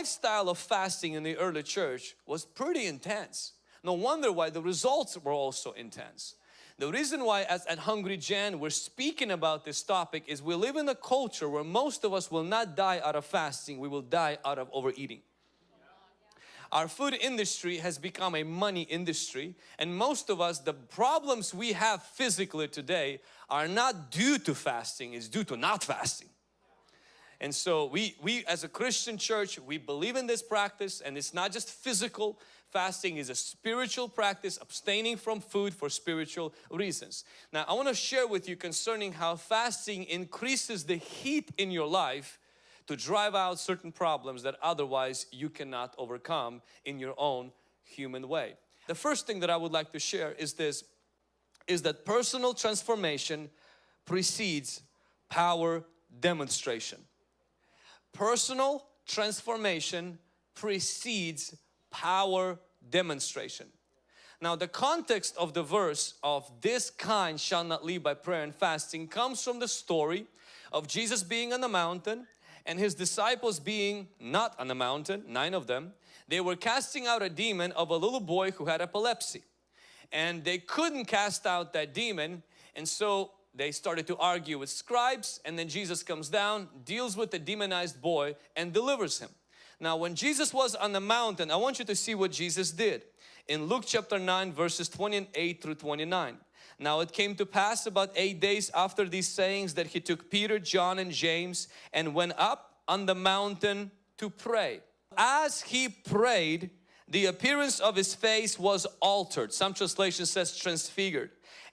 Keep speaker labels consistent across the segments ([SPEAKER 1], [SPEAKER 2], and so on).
[SPEAKER 1] lifestyle of fasting in the early church was pretty intense. No wonder why the results were also intense. The reason why as at Hungry Gen we're speaking about this topic is we live in a culture where most of us will not die out of fasting, we will die out of overeating. Our food industry has become a money industry and most of us, the problems we have physically today are not due to fasting, it's due to not fasting. And so we, we as a Christian church, we believe in this practice and it's not just physical, fasting is a spiritual practice, abstaining from food for spiritual reasons. Now I want to share with you concerning how fasting increases the heat in your life to drive out certain problems that otherwise you cannot overcome in your own human way. The first thing that I would like to share is this, is that personal transformation precedes power demonstration. Personal transformation precedes power demonstration. Now the context of the verse of this kind shall not live by prayer and fasting comes from the story of Jesus being on the mountain and his disciples being not on the mountain, nine of them, they were casting out a demon of a little boy who had epilepsy. And they couldn't cast out that demon and so they started to argue with scribes and then Jesus comes down, deals with the demonized boy and delivers him. Now when Jesus was on the mountain, I want you to see what Jesus did. In Luke chapter 9 verses 28 through 29. Now it came to pass about eight days after these sayings that he took Peter, John and James and went up on the mountain to pray. As he prayed, the appearance of his face was altered. Some translation says transfigured.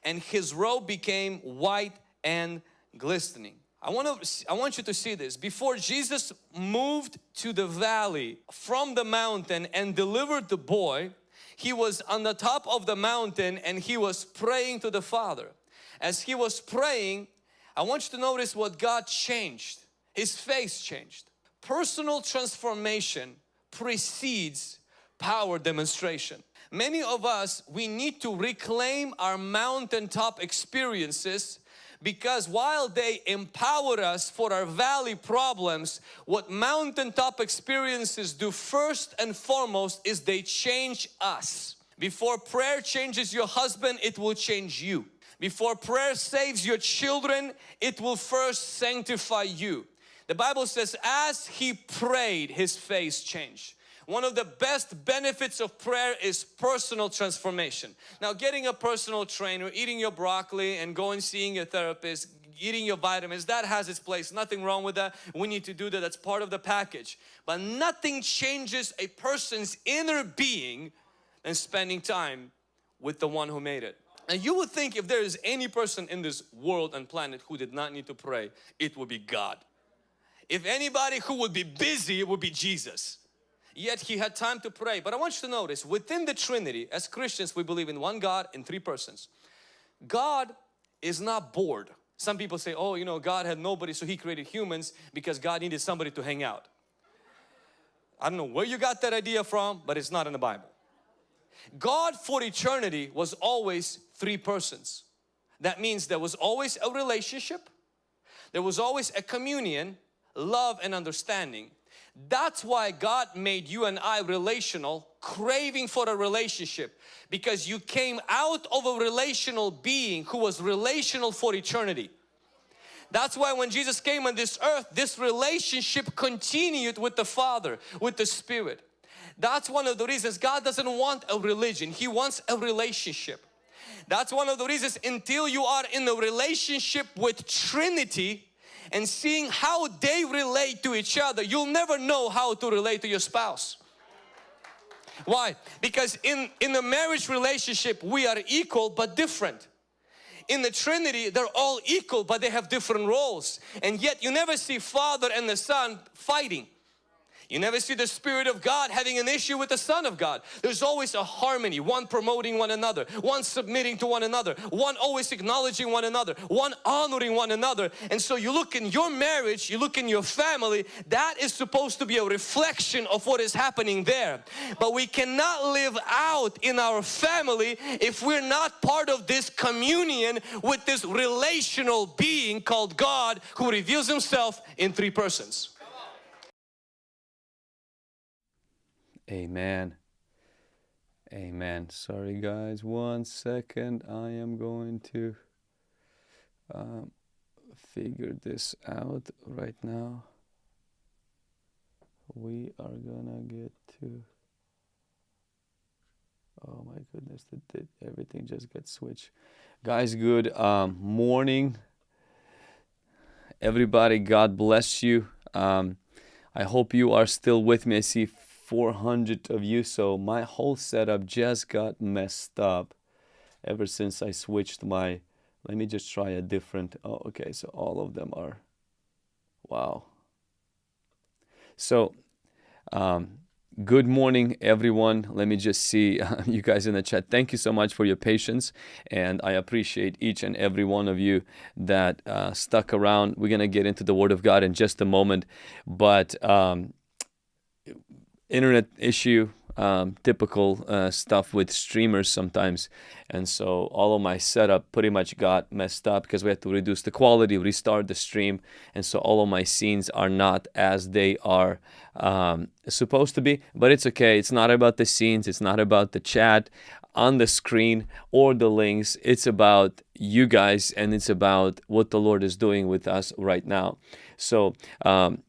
[SPEAKER 1] And his robe became white and glistening. I want, to, I want you to see this. Before Jesus moved to the valley from the mountain and delivered the boy, he was on the top of the mountain and he was praying to the Father. As he was praying, I want you to notice what God changed. His face changed. Personal transformation precedes power demonstration. Many of us, we need to reclaim our mountaintop experiences because while they empower us for our valley problems, what mountaintop experiences do first and foremost is they change us. Before prayer changes your husband, it will change you. Before prayer saves your children, it will first sanctify you. The Bible says as he prayed, his face changed. One of the best benefits of prayer is personal transformation. Now getting a personal trainer, eating your broccoli and going seeing your therapist, eating your vitamins, that has its place. Nothing wrong with that. We need to do that. That's part of the package. But nothing changes a person's inner being than spending time with the one who made it. And you would think if there is any person in this world and planet who did not need to pray, it would be God. If anybody who would be busy, it would be Jesus yet he had time to pray. But I want you to notice within the Trinity, as Christians, we believe in one God in three persons. God is not bored. Some people say, oh, you know, God had nobody, so He created humans because God needed somebody to hang out. I don't know where you got that idea from, but it's not in the Bible. God for eternity was always three persons. That means there was always a relationship, there was always a communion, love and understanding. That's why God made you and I relational, craving for a relationship because you came out of a relational being who was relational for eternity. That's why when Jesus came on this earth, this relationship continued with the Father, with the Spirit. That's one of the reasons God doesn't want a religion, He wants a relationship. That's one of the reasons until you are in a relationship with Trinity, and seeing how they relate to each other, you'll never know how to relate to your spouse. Why? Because in, in the marriage relationship, we are equal but different. In the Trinity, they're all equal but they have different roles. And yet you never see Father and the Son fighting. You never see the Spirit of God having an issue with the Son of God. There's always a harmony, one promoting one another, one submitting to one another, one always acknowledging one another, one honoring one another. And so you look in your marriage, you look in your family, that is supposed to be a reflection of what is happening there. But we cannot live out in our family if we're not part of this communion with this relational being called God who reveals Himself in three persons.
[SPEAKER 2] Amen. Amen. Sorry, guys. One second. I am going to um, figure this out right now. We are gonna get to. Oh my goodness! Did, everything just get switched? Guys, good um, morning, everybody. God bless you. Um, I hope you are still with me. I see 400 of you, so my whole setup just got messed up ever since I switched my. Let me just try a different. Oh, okay. So all of them are. Wow. So, um, good morning, everyone. Let me just see uh, you guys in the chat. Thank you so much for your patience, and I appreciate each and every one of you that uh, stuck around. We're gonna get into the Word of God in just a moment, but um, internet issue um, typical uh, stuff with streamers sometimes. And so all of my setup pretty much got messed up because we had to reduce the quality, restart the stream. And so all of my scenes are not as they are um, supposed to be. But it's okay. It's not about the scenes. It's not about the chat on the screen or the links. It's about you guys and it's about what the Lord is doing with us right now. So um,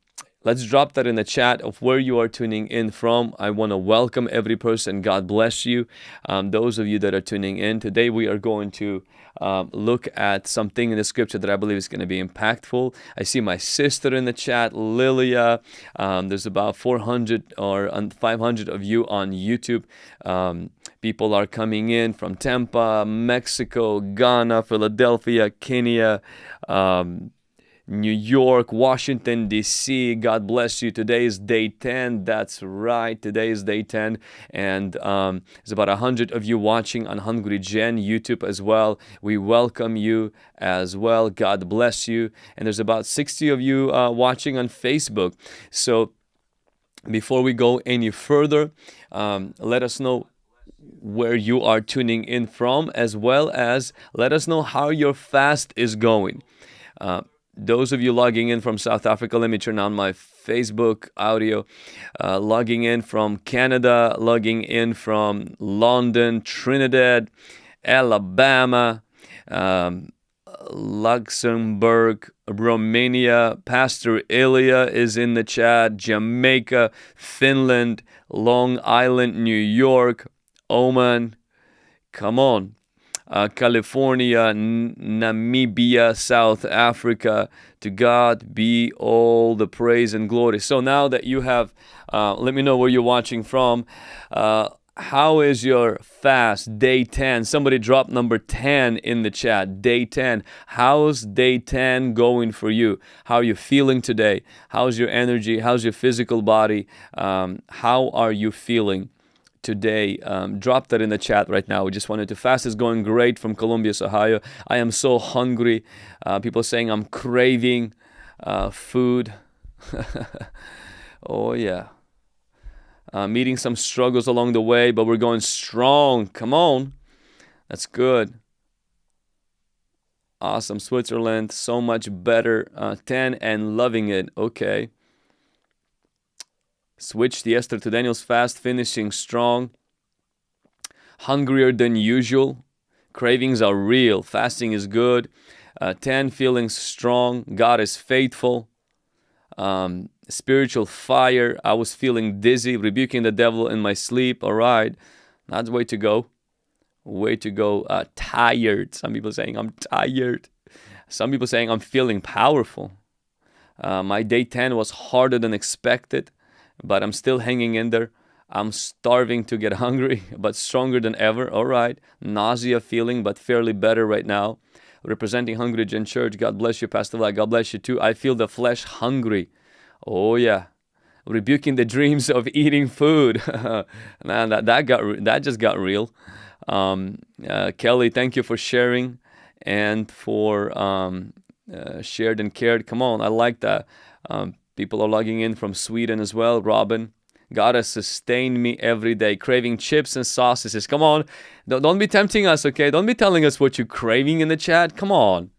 [SPEAKER 2] Let's drop that in the chat of where you are tuning in from. I want to welcome every person. God bless you. Um, those of you that are tuning in today, we are going to um, look at something in the scripture that I believe is going to be impactful. I see my sister in the chat, Lilia. Um, there's about 400 or 500 of you on YouTube. Um, people are coming in from Tampa, Mexico, Ghana, Philadelphia, Kenya. Um, New York, Washington, D.C. God bless you. Today is day 10. That's right. Today is day 10. And um, there's about 100 of you watching on Hungry Gen YouTube as well. We welcome you as well. God bless you. And there's about 60 of you uh, watching on Facebook. So before we go any further, um, let us know where you are tuning in from, as well as let us know how your fast is going. Uh, those of you logging in from South Africa, let me turn on my Facebook audio. Uh, logging in from Canada, logging in from London, Trinidad, Alabama, um, Luxembourg, Romania. Pastor Ilya is in the chat. Jamaica, Finland, Long Island, New York, Oman. Come on uh, California, N- Namibia, South Africa. To God be all the praise and glory. So now that you have, uh, let me know where you're watching from. Uh, how is your fast? Day 10 somebody drop number 10 in the chat. Day 10 how's day 10 going for you? How are you feeling today? How's your energy? How's your physical body? Um, how are you feeling today. Um, drop that in the chat right now. We just wanted to fast is going great from Columbus, Ohio. I am so hungry. Uh, people saying I'm craving uh, food. oh yeah. Uh, meeting some struggles along the way, but we're going strong. Come on. That's good. Awesome. Switzerland, so much better. Uh, 10 and loving it. Okay. Switched Esther to Daniel's fast, finishing strong. Hungrier than usual. Cravings are real. Fasting is good. Uh, 10, feeling strong. God is faithful. Um, spiritual fire. I was feeling dizzy, rebuking the devil in my sleep. All right. That's the way to go. Way to go. Uh, tired. Some people saying I'm tired. Some people saying I'm feeling powerful. Uh, my day 10 was harder than expected but I'm still hanging in there. I'm starving to get hungry, but stronger than ever. All right. Nausea feeling, but fairly better right now. Representing Hungry Gen Church. God bless you, Pastor Vlad. God bless you too. I feel the flesh hungry. Oh, yeah. Rebuking the dreams of eating food. Man, that, that, got, that just got real. Um, uh, Kelly, thank you for sharing and for um, uh, shared and cared. Come on, I like that. Um, People are logging in from Sweden as well. Robin, God has sustained me every day, craving chips and sausages. Come on, don't, don't be tempting us, okay? Don't be telling us what you're craving in the chat. Come on,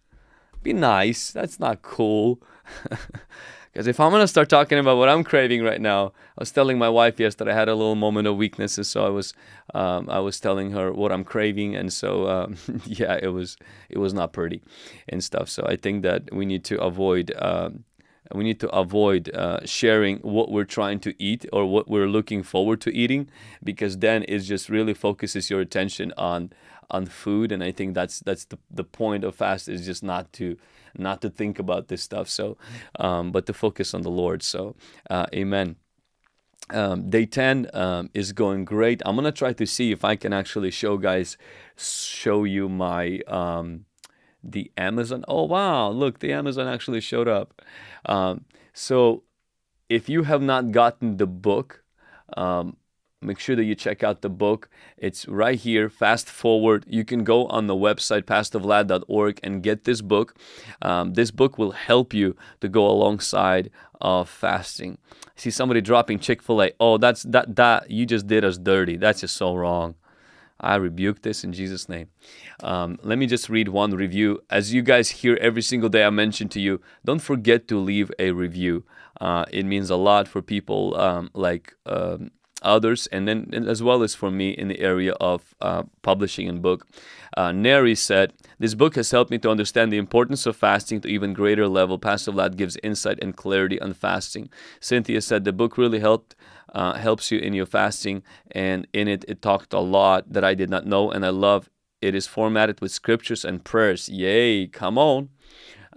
[SPEAKER 2] be nice. That's not cool. Because if I'm gonna start talking about what I'm craving right now, I was telling my wife yesterday I had a little moment of weaknesses, so I was um, I was telling her what I'm craving, and so um, yeah, it was it was not pretty and stuff. So I think that we need to avoid. Um, we need to avoid uh, sharing what we're trying to eat or what we're looking forward to eating because then it just really focuses your attention on on food. And i think that's that's the, the point of fast is just not to not to think about this stuff. So um, but to focus on the lord. So uh, amen. Um, day 10 um, is going great. I'm gonna try to see if i can actually show guys show you my um, the amazon oh wow look the amazon actually showed up um, so if you have not gotten the book um, make sure that you check out the book. It's right here, fast forward. You can go on the website, pastorvlad.org, and get this book. Um, this book will help you to go alongside of fasting. I see somebody dropping Chick fil A. Oh, that's that, that, you just did us dirty. That's just so wrong. I rebuke this in Jesus' name. Um, let me just read one review. As you guys hear every single day, I mention to you, don't forget to leave a review. Uh, it means a lot for people um, like um, others and then as well as for me in the area of uh, publishing and book uh, neri said this book has helped me to understand the importance of fasting to even greater level pastor vlad gives insight and clarity on fasting cynthia said the book really helped uh, helps you in your fasting and in it it talked a lot that i did not know and i love it is formatted with scriptures and prayers yay come on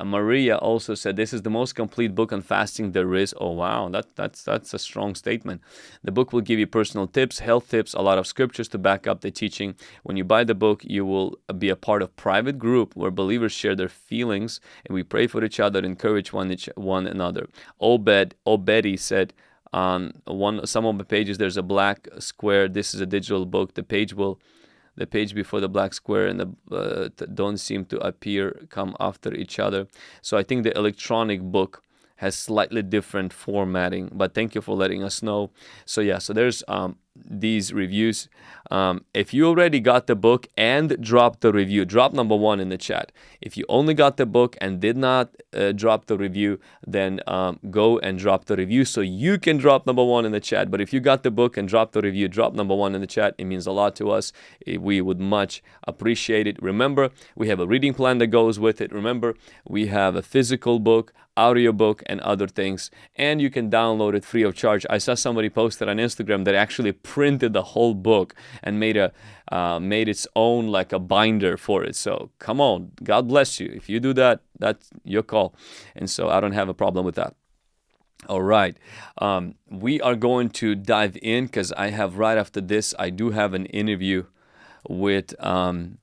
[SPEAKER 2] uh, Maria also said, "This is the most complete book on fasting there is." Oh wow, that that's that's a strong statement. The book will give you personal tips, health tips, a lot of scriptures to back up the teaching. When you buy the book, you will be a part of private group where believers share their feelings and we pray for each other, encourage one each, one another. Obed Obedi said on one some of the pages there's a black square. This is a digital book. The page will the page before the black square and the uh, don't seem to appear come after each other so i think the electronic book has slightly different formatting but thank you for letting us know so yeah so there's um, these reviews. Um, if you already got the book and dropped the review drop number one in the chat. If you only got the book and did not uh, drop the review then um, go and drop the review so you can drop number one in the chat. But if you got the book and dropped the review drop number one in the chat. It means a lot to us. We would much appreciate it. Remember we have a reading plan that goes with it. Remember we have a physical book audiobook and other things. And you can download it free of charge. I saw somebody posted on instagram that actually printed the whole book and made a uh, made its own like a binder for it. So come on god bless you. If you do that that's your call. And so i don't have a problem with that. All right. Um, we are going to dive in because i have right after this i do have an interview with um,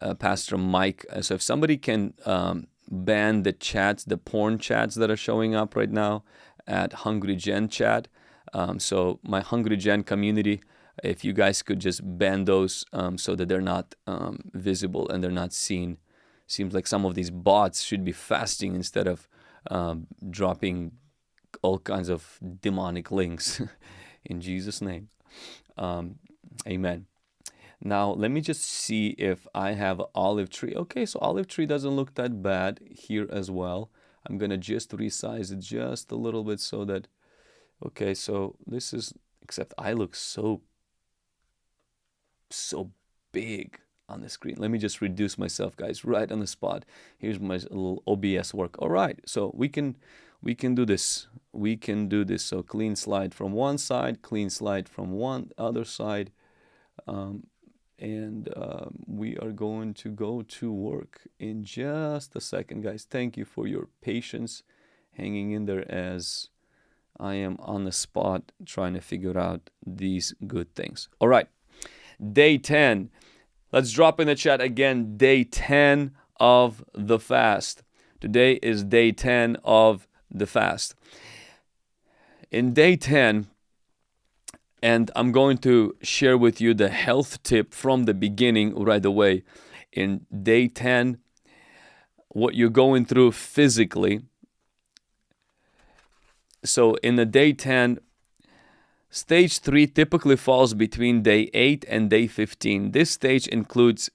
[SPEAKER 2] uh, pastor mike. So if somebody can um, ban the chats, the porn chats that are showing up right now at Hungry Gen chat. Um, so my Hungry Gen community, if you guys could just ban those um, so that they're not um, visible and they're not seen. Seems like some of these bots should be fasting instead of um, dropping all kinds of demonic links in Jesus' name. Um, amen. Now, let me just see if I have olive tree. Okay, so olive tree doesn't look that bad here as well. I'm going to just resize it just a little bit so that, okay, so this is, except I look so, so big on the screen. Let me just reduce myself, guys, right on the spot. Here's my little OBS work. All right, so we can, we can do this. We can do this. So clean slide from one side, clean slide from one other side. Um, and um, we are going to go to work in just a second guys thank you for your patience hanging in there as I am on the spot trying to figure out these good things all right day 10 let's drop in the chat again day 10 of the fast today is day 10 of the fast in day 10 and I'm going to share with you the health tip from the beginning right away. In day 10, what you're going through physically. So in the day 10, stage 3 typically falls between day 8 and day 15. This stage includes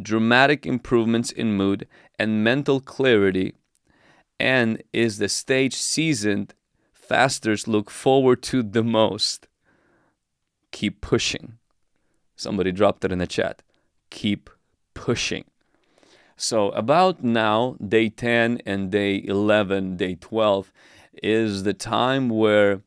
[SPEAKER 2] dramatic improvements in mood and mental clarity and is the stage seasoned fasters look forward to the most. Keep pushing. Somebody dropped it in the chat. Keep pushing. So, about now, day 10 and day 11, day 12, is the time where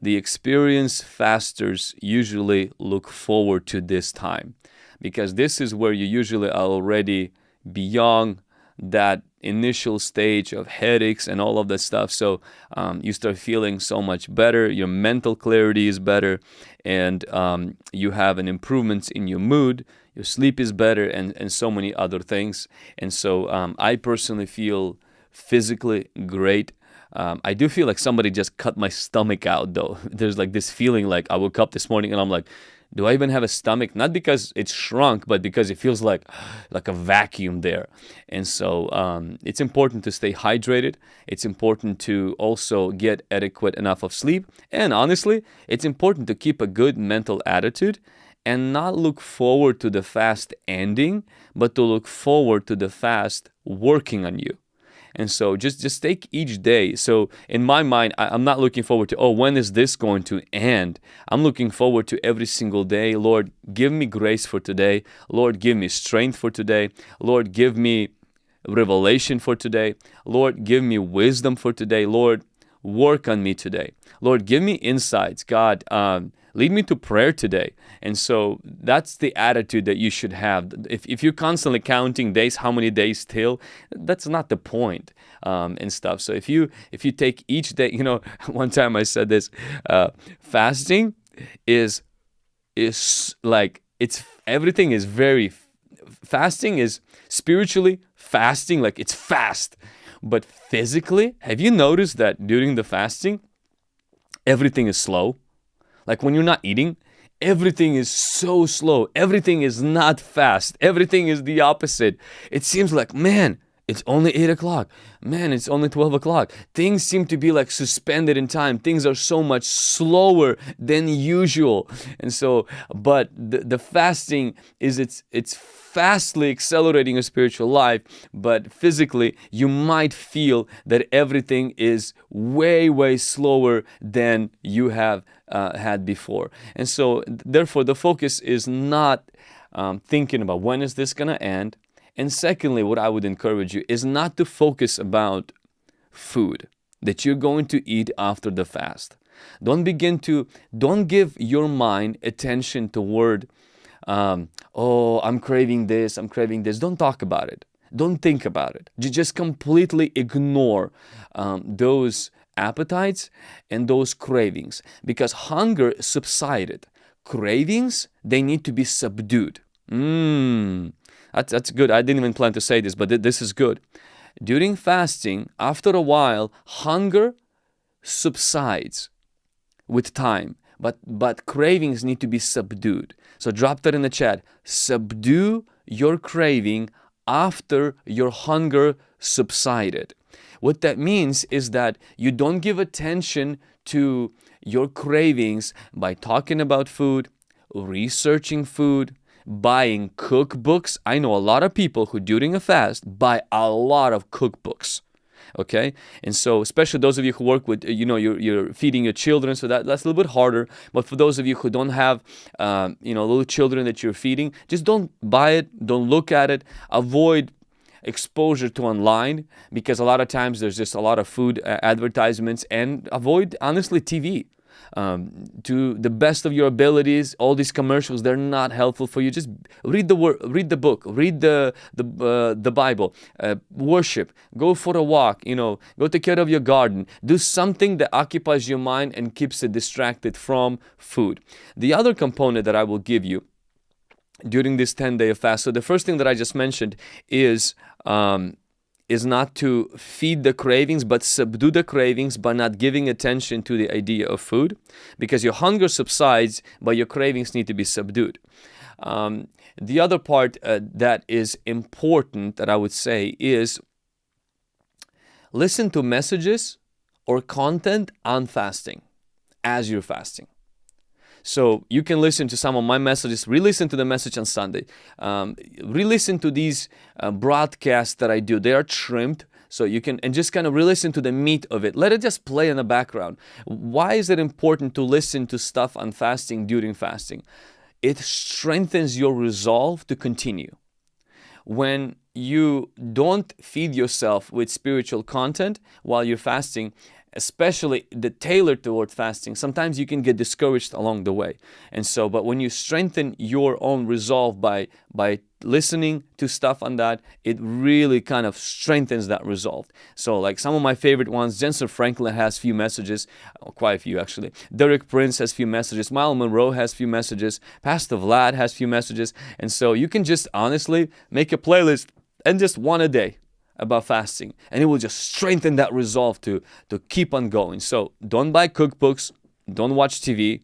[SPEAKER 2] the experienced fasters usually look forward to this time because this is where you usually are already beyond that initial stage of headaches and all of that stuff. So um, you start feeling so much better. Your mental clarity is better, and um, you have an improvement in your mood. Your sleep is better, and and so many other things. And so um, I personally feel physically great. Um, I do feel like somebody just cut my stomach out though. There's like this feeling like I woke up this morning and I'm like, do I even have a stomach? Not because it's shrunk, but because it feels like like a vacuum there. And so um, it's important to stay hydrated. It's important to also get adequate enough of sleep. And honestly, it's important to keep a good mental attitude and not look forward to the fast ending, but to look forward to the fast working on you. And so just just take each day. So in my mind, I, am not looking forward to, oh, when is this going to end? I'm looking forward to every single day. Lord, give me grace for today. Lord, give me strength for today. Lord, give me revelation for today. Lord, give me wisdom for today. Lord, work on me today. Lord, give me insights. God, um, lead me to prayer today. And so that's the attitude that you should have. If, if you're constantly counting days, how many days till, that's not the point um, and stuff. So if you if you take each day, you know, one time I said this, uh, fasting is is like it's everything is very fasting is spiritually fasting like it's fast but physically have you noticed that during the fasting everything is slow like when you're not eating everything is so slow. Everything is not fast. Everything is the opposite. It seems like, man, it's only 8 o'clock. Man, it's only 12 o'clock. Things seem to be like suspended in time. Things are so much slower than usual. And so, but the, the fasting is it's it's fastly accelerating your spiritual life, but physically you might feel that everything is way, way slower than you have uh, had before. And so, therefore, the focus is not um, thinking about when is this going to end. And secondly, what I would encourage you is not to focus about food that you're going to eat after the fast. Don't begin to, don't give your mind attention toward, um, oh, I'm craving this, I'm craving this. Don't talk about it. Don't think about it. You just completely ignore um, those appetites and those cravings because hunger subsided. Cravings, they need to be subdued. Mmm, that's, that's good. I didn't even plan to say this, but th this is good. During fasting, after a while, hunger subsides with time, but, but cravings need to be subdued. So drop that in the chat. Subdue your craving after your hunger subsided. What that means is that you don't give attention to your cravings by talking about food, researching food, buying cookbooks. I know a lot of people who during a fast buy a lot of cookbooks okay? And so especially those of you who work with you know you're, you're feeding your children so that that's a little bit harder. But for those of you who don't have um, you know little children that you're feeding just don't buy it don't look at it. Avoid exposure to online because a lot of times there's just a lot of food uh, advertisements and avoid honestly TV um, to the best of your abilities all these commercials they're not helpful for you. Just read the word read the book read the the, uh, the bible uh, worship go for a walk you know go take care of your garden. Do something that occupies your mind and keeps it distracted from food. The other component that i will give you during this 10 day fast so the first thing that i just mentioned is um, is not to feed the cravings but subdue the cravings by not giving attention to the idea of food because your hunger subsides but your cravings need to be subdued. Um, the other part uh, that is important that i would say is listen to messages or content on fasting as you're fasting so you can listen to some of my messages, re-listen to the message on Sunday, um, re-listen to these uh, broadcasts that I do. They are trimmed So you can, and just kind of re-listen to the meat of it. Let it just play in the background. Why is it important to listen to stuff on fasting during fasting? It strengthens your resolve to continue. When you don't feed yourself with spiritual content while you're fasting, especially the tailored toward fasting, sometimes you can get discouraged along the way. And so, but when you strengthen your own resolve by by listening to stuff on that, it really kind of strengthens that resolve. So like some of my favorite ones, Jentezen Franklin has few messages, oh, quite a few actually. Derek Prince has few messages, Myles Munroe has few messages, Pastor Vlad has few messages. And so you can just honestly make a playlist and just one a day about fasting. And it will just strengthen that resolve to to keep on going. So don't buy cookbooks don't watch tv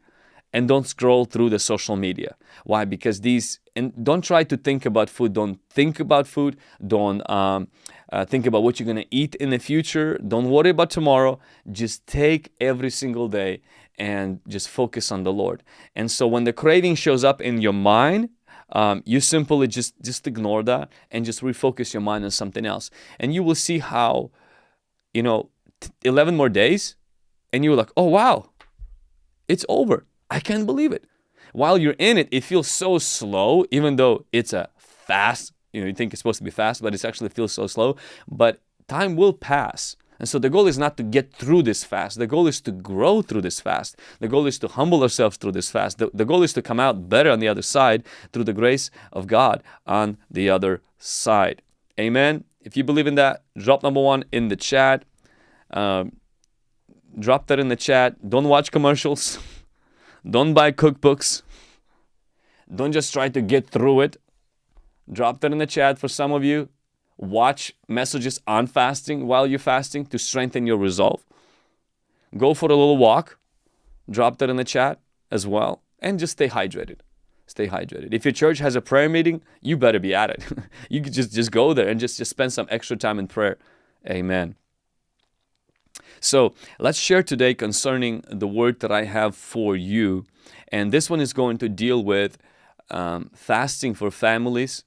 [SPEAKER 2] and don't scroll through the social media. Why? Because these and don't try to think about food. Don't think about food. Don't um, uh, think about what you're going to eat in the future. Don't worry about tomorrow. Just take every single day and just focus on the lord. And so when the craving shows up in your mind um, you simply just just ignore that and just refocus your mind on something else. And you will see how you know 11 more days and you're like oh wow it's over. I can't believe it. While you're in it it feels so slow even though it's a fast you know you think it's supposed to be fast but it actually feels so slow. But time will pass and so the goal is not to get through this fast. The goal is to grow through this fast. The goal is to humble ourselves through this fast. The, the goal is to come out better on the other side through the grace of God on the other side. Amen. If you believe in that, drop number one in the chat. Um, drop that in the chat. Don't watch commercials. Don't buy cookbooks. Don't just try to get through it. Drop that in the chat for some of you watch messages on fasting while you're fasting to strengthen your resolve. Go for a little walk, drop that in the chat as well, and just stay hydrated. Stay hydrated. If your church has a prayer meeting, you better be at it. you could just, just go there and just, just spend some extra time in prayer. Amen. So let's share today concerning the word that I have for you. And this one is going to deal with um, fasting for families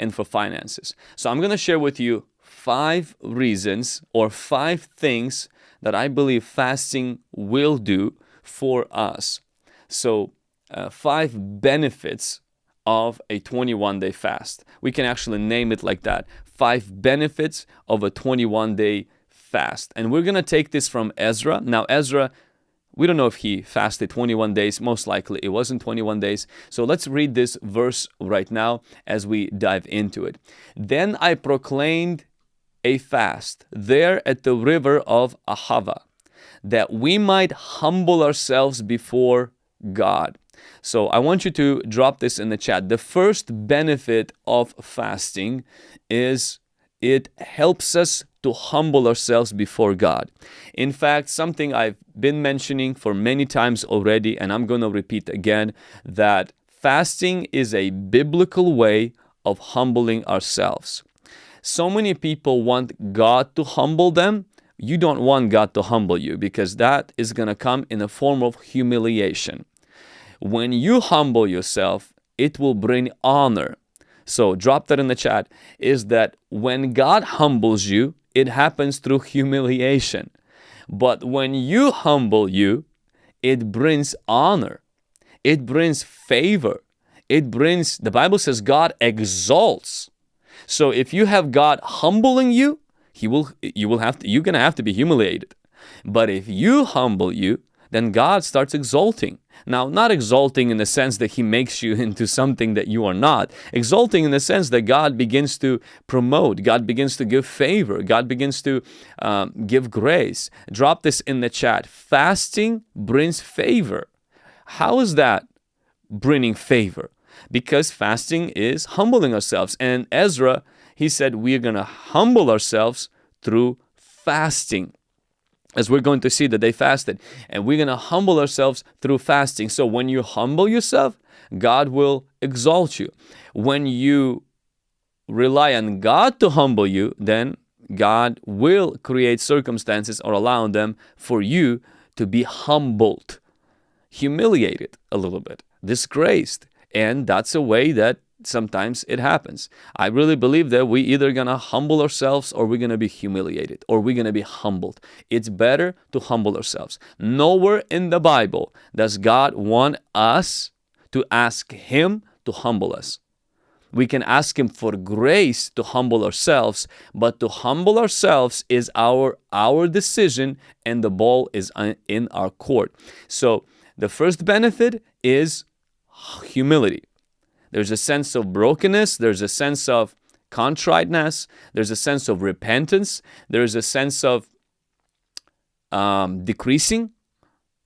[SPEAKER 2] and for finances. So I'm going to share with you five reasons or five things that I believe fasting will do for us. So uh, five benefits of a 21 day fast. We can actually name it like that. Five benefits of a 21 day fast. And we're going to take this from Ezra. Now Ezra we don't know if he fasted 21 days. Most likely it wasn't 21 days. So let's read this verse right now as we dive into it. Then I proclaimed a fast there at the river of Ahava, that we might humble ourselves before God. So I want you to drop this in the chat. The first benefit of fasting is it helps us to humble ourselves before God. In fact, something I've been mentioning for many times already, and I'm going to repeat again, that fasting is a biblical way of humbling ourselves. So many people want God to humble them. You don't want God to humble you because that is going to come in a form of humiliation. When you humble yourself, it will bring honor. So drop that in the chat is that when God humbles you, it happens through humiliation. But when you humble you, it brings honor. It brings favor. It brings, the Bible says God exalts. So if you have God humbling you, he will you will have to you're gonna have to be humiliated. But if you humble you, then God starts exalting. Now, not exalting in the sense that He makes you into something that you are not, exalting in the sense that God begins to promote, God begins to give favor, God begins to um, give grace. Drop this in the chat. Fasting brings favor. How is that bringing favor? Because fasting is humbling ourselves. And Ezra, he said, we're going to humble ourselves through fasting as we're going to see that they fasted. And we're going to humble ourselves through fasting. So when you humble yourself god will exalt you. When you rely on god to humble you then god will create circumstances or allow them for you to be humbled humiliated a little bit disgraced. And that's a way that sometimes it happens. I really believe that we either gonna humble ourselves or we're gonna be humiliated or we're gonna be humbled. It's better to humble ourselves. Nowhere in the Bible does God want us to ask Him to humble us. We can ask Him for grace to humble ourselves, but to humble ourselves is our our decision, and the ball is in our court. So the first benefit is humility. There's a sense of brokenness, there's a sense of contriteness, there's a sense of repentance, there's a sense of um, decreasing,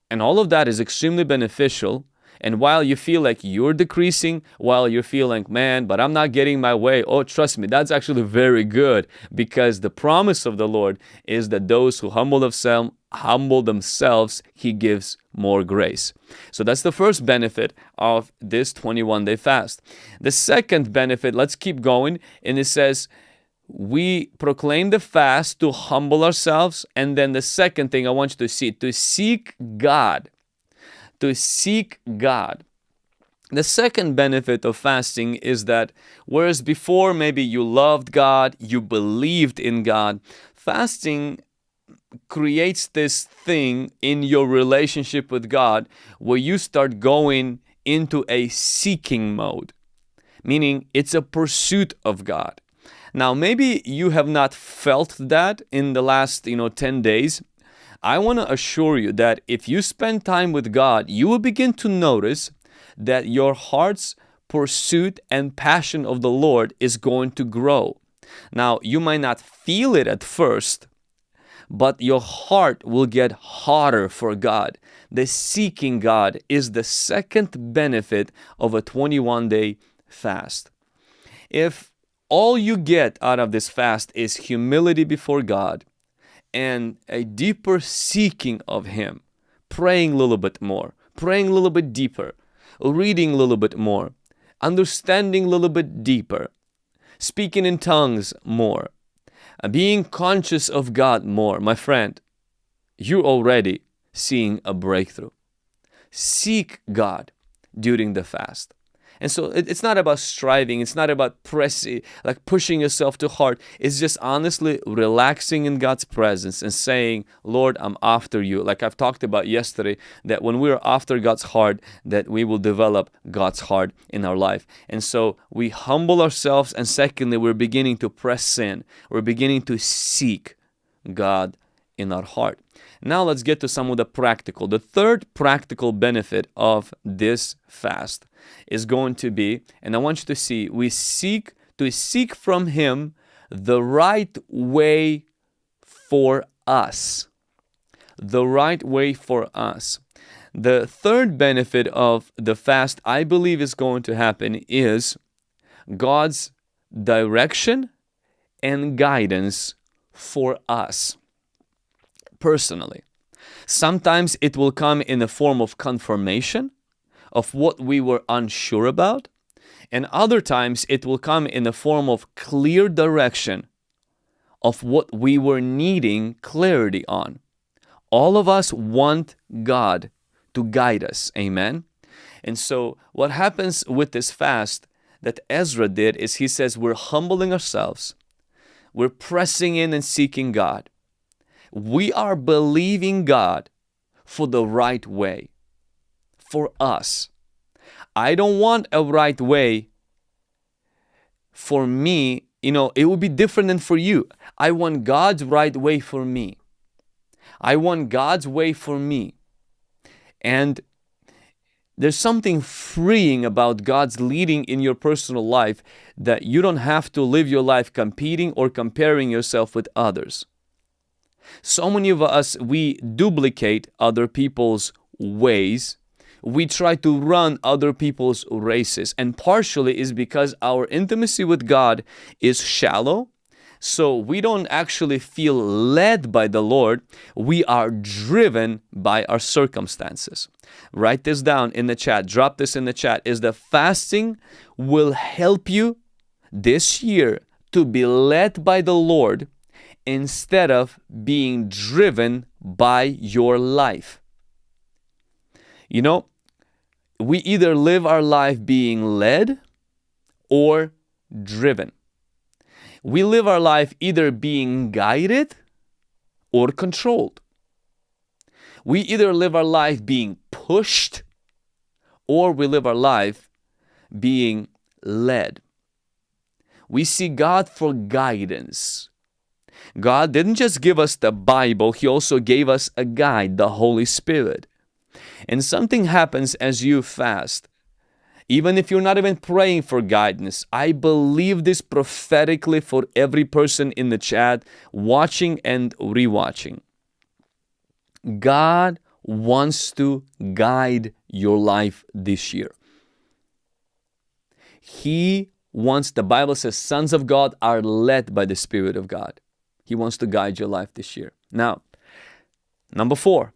[SPEAKER 2] and all of that is extremely beneficial. And while you feel like you're decreasing, while you're feeling, man, but I'm not getting my way, oh, trust me, that's actually very good because the promise of the Lord is that those who humble themselves, humble themselves, He gives more grace. So that's the first benefit of this 21 day fast. The second benefit, let's keep going, and it says, we proclaim the fast to humble ourselves. And then the second thing I want you to see, to seek God. To seek God. The second benefit of fasting is that whereas before maybe you loved God, you believed in God, fasting creates this thing in your relationship with God where you start going into a seeking mode, meaning it's a pursuit of God. Now, maybe you have not felt that in the last, you know, 10 days. I want to assure you that if you spend time with God, you will begin to notice that your heart's pursuit and passion of the Lord is going to grow. Now, you might not feel it at first, but your heart will get hotter for God. The seeking God is the second benefit of a 21 day fast. If all you get out of this fast is humility before God and a deeper seeking of Him, praying a little bit more, praying a little bit deeper, reading a little bit more, understanding a little bit deeper, speaking in tongues more, uh, being conscious of God more, my friend, you're already seeing a breakthrough. Seek God during the fast. And so it's not about striving, it's not about pressing, like pushing yourself too hard. It's just honestly relaxing in God's presence and saying, Lord, I'm after you. Like I've talked about yesterday, that when we're after God's heart, that we will develop God's heart in our life. And so we humble ourselves, and secondly, we're beginning to press in, we're beginning to seek God in our heart. Now let's get to some of the practical. The third practical benefit of this fast is going to be, and I want you to see, we seek to seek from Him the right way for us. The right way for us. The third benefit of the fast, I believe, is going to happen is God's direction and guidance for us personally. Sometimes it will come in the form of confirmation of what we were unsure about, and other times it will come in the form of clear direction of what we were needing clarity on. All of us want God to guide us. Amen. And so, what happens with this fast that Ezra did is he says, We're humbling ourselves, we're pressing in and seeking God. We are believing God for the right way for us. I don't want a right way for me. You know, it will be different than for you. I want God's right way for me. I want God's way for me. And there's something freeing about God's leading in your personal life that you don't have to live your life competing or comparing yourself with others. So many of us, we duplicate other people's ways. We try to run other people's races. And partially is because our intimacy with God is shallow. So we don't actually feel led by the Lord. We are driven by our circumstances. Write this down in the chat. Drop this in the chat. Is the fasting will help you this year to be led by the Lord instead of being driven by your life. You know, we either live our life being led or driven. We live our life either being guided or controlled. We either live our life being pushed or we live our life being led. We see God for guidance. God didn't just give us the Bible, He also gave us a guide, the Holy Spirit. And something happens as you fast. Even if you're not even praying for guidance, I believe this prophetically for every person in the chat, watching and rewatching. God wants to guide your life this year. He wants, the Bible says, sons of God are led by the Spirit of God. He wants to guide your life this year. Now, number four.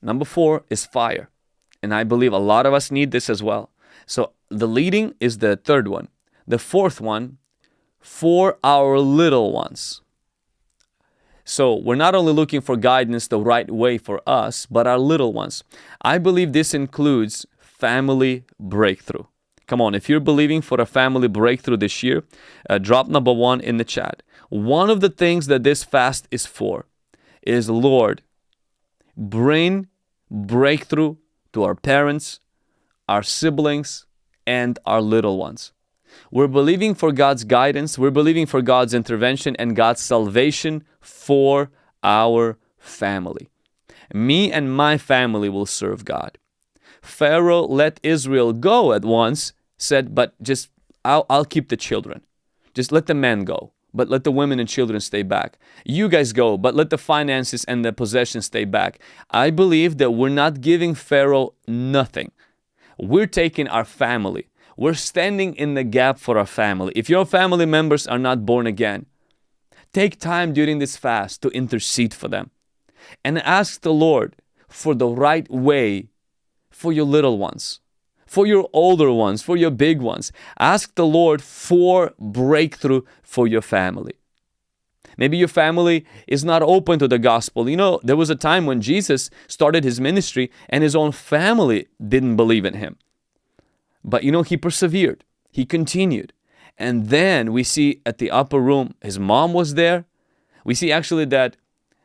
[SPEAKER 2] Number four is fire. And I believe a lot of us need this as well. So the leading is the third one. The fourth one, for our little ones. So we're not only looking for guidance the right way for us, but our little ones. I believe this includes family breakthrough. Come on, if you're believing for a family breakthrough this year, uh, drop number one in the chat. One of the things that this fast is for is Lord, bring breakthrough to our parents, our siblings, and our little ones. We're believing for God's guidance, we're believing for God's intervention and God's salvation for our family. Me and my family will serve God. Pharaoh let Israel go at once, said, But just, I'll, I'll keep the children. Just let the men go, but let the women and children stay back. You guys go, but let the finances and the possessions stay back. I believe that we're not giving Pharaoh nothing. We're taking our family. We're standing in the gap for our family. If your family members are not born again, take time during this fast to intercede for them and ask the Lord for the right way for your little ones, for your older ones, for your big ones. Ask the Lord for breakthrough for your family. Maybe your family is not open to the gospel. You know, there was a time when Jesus started his ministry and his own family didn't believe in him. But you know, he persevered, he continued. And then we see at the upper room, his mom was there. We see actually that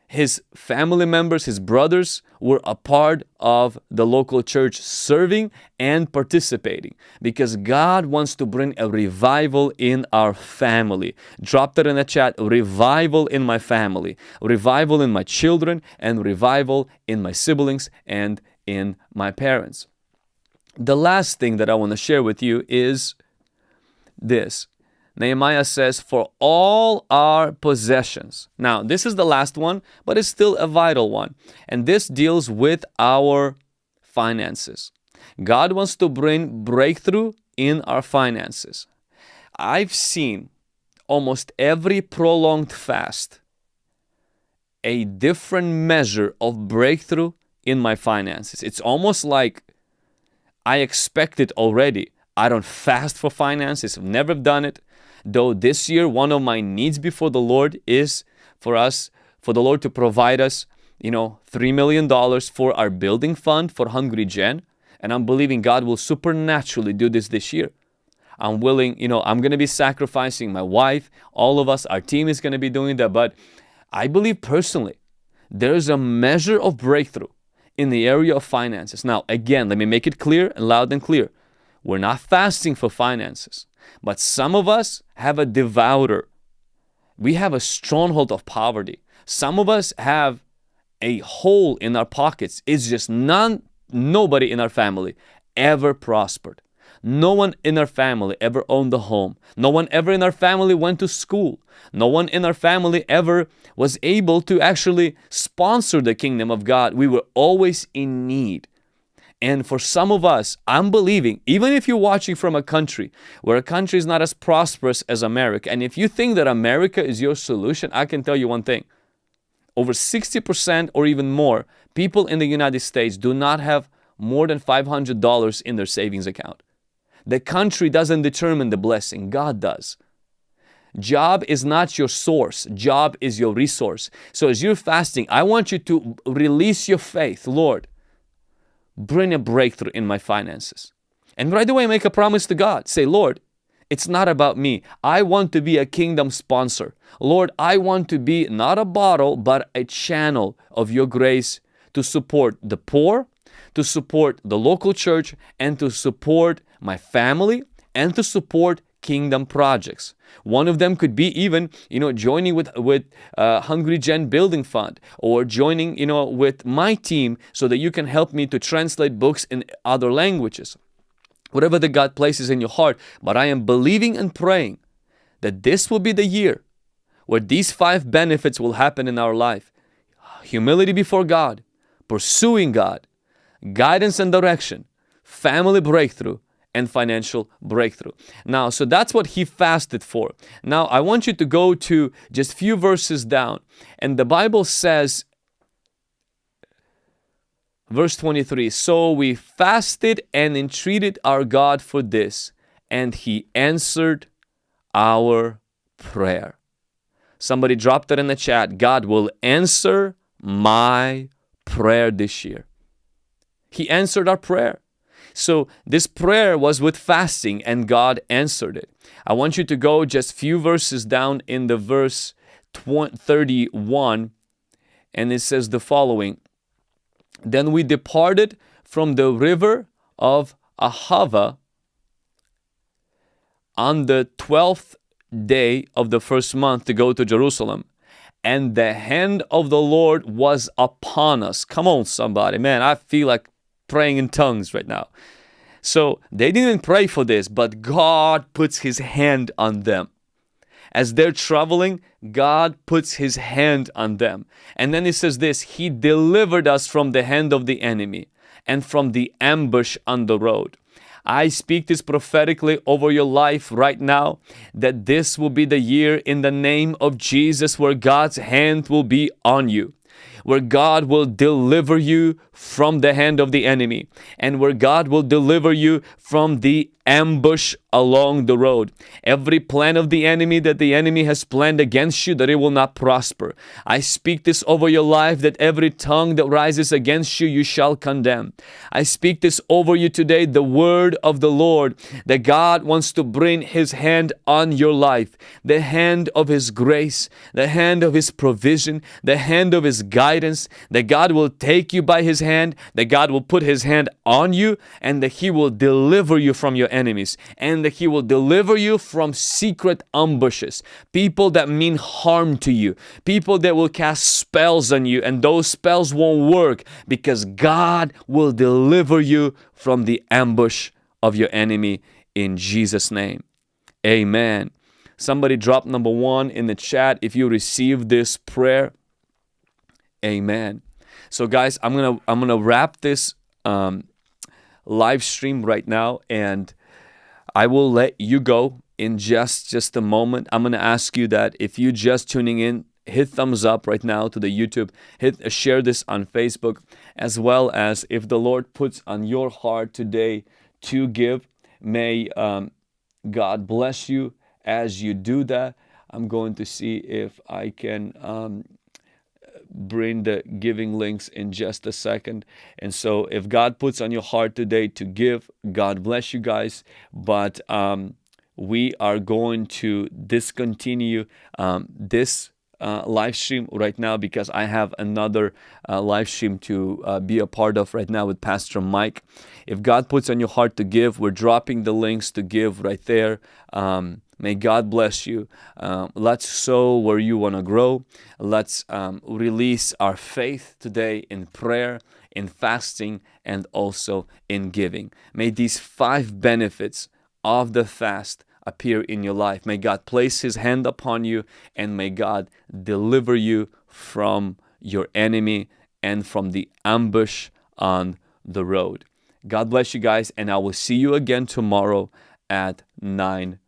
[SPEAKER 2] his family members, his brothers, were a part of the local church serving and participating because God wants to bring a revival in our family. Drop that in the chat revival in my family, revival in my children, and revival in my siblings and in my parents. The last thing that I want to share with you is this Nehemiah says, for all our possessions. Now, this is the last one, but it's still a vital one. And this deals with our finances. God wants to bring breakthrough in our finances. I've seen almost every prolonged fast a different measure of breakthrough in my finances. It's almost like I expect it already. I don't fast for finances, I've never done it. Though this year, one of my needs before the Lord is for us, for the Lord to provide us, you know, $3 million for our building fund for Hungry Gen. And I'm believing God will supernaturally do this this year. I'm willing, you know, I'm going to be sacrificing my wife, all of us, our team is going to be doing that. But I believe personally, there's a measure of breakthrough in the area of finances. Now, again, let me make it clear and loud and clear. We're not fasting for finances. But some of us have a devourer. We have a stronghold of poverty. Some of us have a hole in our pockets. It's just none, nobody in our family ever prospered. No one in our family ever owned a home. No one ever in our family went to school. No one in our family ever was able to actually sponsor the kingdom of God. We were always in need. And for some of us, I'm believing, even if you're watching from a country where a country is not as prosperous as America, and if you think that America is your solution, I can tell you one thing. Over 60% or even more, people in the United States do not have more than $500 in their savings account. The country doesn't determine the blessing, God does. Job is not your source, job is your resource. So as you're fasting, I want you to release your faith. Lord, bring a breakthrough in my finances. And right away make a promise to God. Say, Lord, It's not about me. I want to be a kingdom sponsor. Lord, I want to be not a bottle, but a channel of your grace to support the poor, to support the local church, and to support my family, and to support kingdom projects. One of them could be even, you know, joining with with uh, Hungry Gen Building Fund or joining, you know, with my team so that you can help me to translate books in other languages. Whatever that God places in your heart, but I am believing and praying that this will be the year where these five benefits will happen in our life. Humility before God, pursuing God, guidance and direction, family breakthrough, and financial breakthrough. Now, so that's what he fasted for. Now, I want you to go to just few verses down. And the Bible says, verse 23, So we fasted and entreated our God for this, and he answered our prayer. Somebody dropped it in the chat. God will answer my prayer this year. He answered our prayer. So this prayer was with fasting and God answered it. I want you to go just few verses down in the verse 31 and it says the following. Then we departed from the river of Ahava on the 12th day of the first month to go to Jerusalem. And the hand of the Lord was upon us. Come on, somebody. Man, I feel like praying in tongues right now. So they didn't pray for this, but God puts His hand on them. As they're traveling, God puts His hand on them. And then He says this He delivered us from the hand of the enemy and from the ambush on the road. I speak this prophetically over your life right now that this will be the year in the name of Jesus where God's hand will be on you where God will deliver you from the hand of the enemy and where God will deliver you from the ambush along the road. Every plan of the enemy that the enemy has planned against you, that it will not prosper. I speak this over your life that every tongue that rises against you, you shall condemn. I speak this over you today, the word of the Lord, that God wants to bring His hand on your life, the hand of His grace, the hand of His provision, the hand of His guidance, that God will take you by His hand, that God will put His hand on you, and that He will deliver you from your enemies and that He will deliver you from secret ambushes, people that mean harm to you, people that will cast spells on you, and those spells won't work because God will deliver you from the ambush of your enemy in Jesus' name. Amen. Somebody drop number one in the chat if you receive this prayer. Amen. So guys, I'm gonna I'm gonna wrap this um, live stream right now and I will let you go in just just a moment. I'm to ask you that if you just tuning in, hit thumbs up right now to the YouTube, hit uh, share this on Facebook as well as if the Lord puts on your heart today to give, may um, God bless you as you do that. I'm going to see if I can um, bring the giving links in just a second. And so if God puts on your heart today to give, God bless you guys. But um, we are going to discontinue um, this uh, live stream right now because I have another uh, live stream to uh, be a part of right now with Pastor Mike. If God puts on your heart to give, we're dropping the links to give right there. Um, May God bless you. Um, let's sow where you want to grow. Let's um, release our faith today in prayer, in fasting, and also in giving. May these five benefits of the fast appear in your life. May God place His hand upon you and may God deliver you from your enemy and from the ambush on the road. God bless you guys, and I will see you again tomorrow at 9 o'clock.